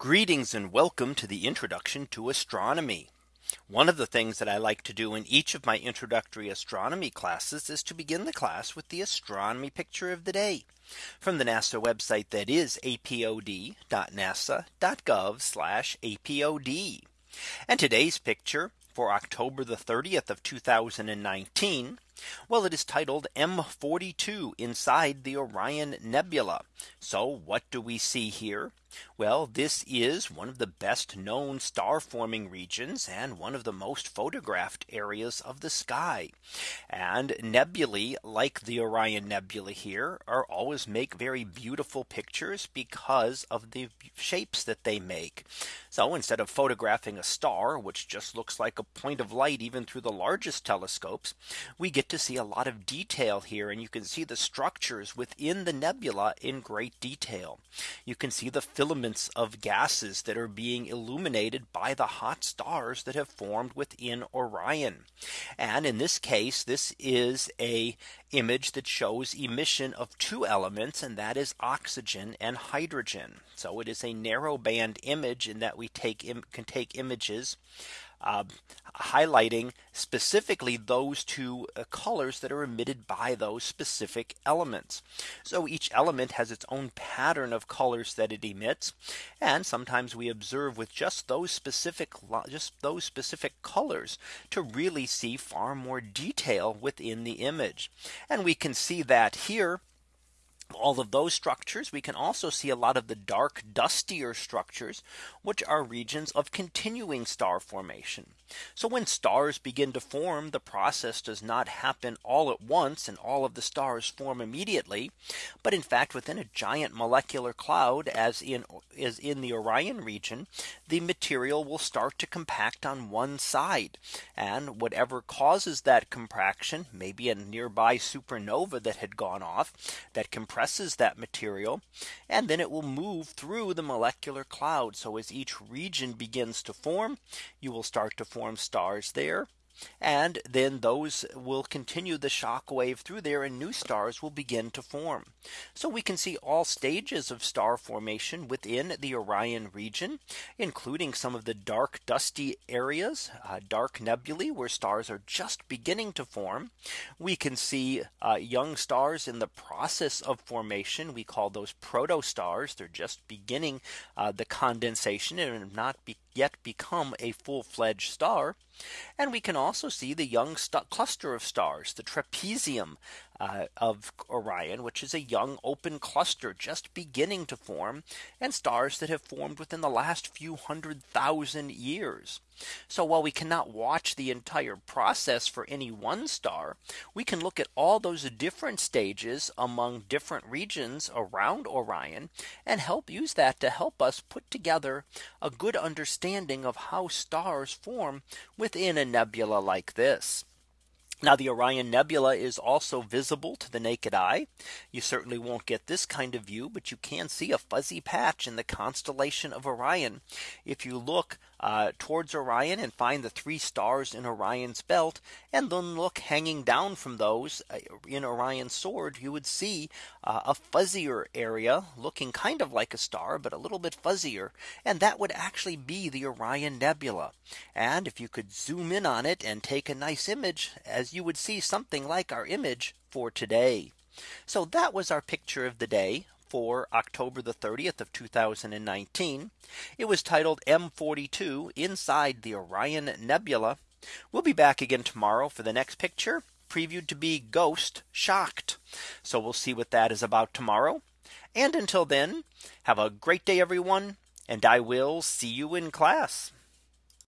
Greetings and welcome to the introduction to astronomy. One of the things that I like to do in each of my introductory astronomy classes is to begin the class with the astronomy picture of the day from the NASA website that is apod.nasa.gov apod. And today's picture for October the 30th of 2019. Well, it is titled M42 inside the Orion Nebula. So what do we see here? Well, this is one of the best known star forming regions and one of the most photographed areas of the sky. And nebulae like the Orion Nebula here are always make very beautiful pictures because of the shapes that they make. So instead of photographing a star, which just looks like a point of light even through the largest telescopes, we get to see a lot of detail here and you can see the structures within the nebula in great detail. You can see the filaments of gases that are being illuminated by the hot stars that have formed within Orion. And in this case, this is a image that shows emission of two elements and that is oxygen and hydrogen. So it is a narrow band image in that we take can take images uh, highlighting specifically those two uh, colors that are emitted by those specific elements. So each element has its own pattern of colors that it emits. And sometimes we observe with just those specific just those specific colors to really see far more detail within the image. And we can see that here all of those structures. We can also see a lot of the dark dustier structures, which are regions of continuing star formation. So when stars begin to form, the process does not happen all at once and all of the stars form immediately. But in fact, within a giant molecular cloud, as in is in the Orion region, the material will start to compact on one side. And whatever causes that contraction, maybe a nearby supernova that had gone off that compresses compresses that material and then it will move through the molecular cloud. So as each region begins to form, you will start to form stars there and then those will continue the shock wave through there and new stars will begin to form. So we can see all stages of star formation within the Orion region, including some of the dark dusty areas, uh, dark nebulae where stars are just beginning to form. We can see uh, young stars in the process of formation. We call those protostars. They're just beginning uh, the condensation and not be yet become a full fledged star. And we can also see the young cluster of stars, the trapezium uh, of Orion, which is a young open cluster just beginning to form and stars that have formed within the last few hundred thousand years. So while we cannot watch the entire process for any one star, we can look at all those different stages among different regions around Orion and help use that to help us put together a good understanding of how stars form within a nebula like this. Now the Orion Nebula is also visible to the naked eye. You certainly won't get this kind of view, but you can see a fuzzy patch in the constellation of Orion. If you look uh, towards Orion and find the three stars in Orion's belt and then look hanging down from those uh, in Orion's sword, you would see uh, a fuzzier area looking kind of like a star, but a little bit fuzzier. And that would actually be the Orion Nebula. And if you could zoom in on it and take a nice image as you would see something like our image for today. So that was our picture of the day for October the 30th of 2019. It was titled M42 inside the Orion Nebula. We'll be back again tomorrow for the next picture previewed to be ghost shocked. So we'll see what that is about tomorrow. And until then, have a great day, everyone. And I will see you in class.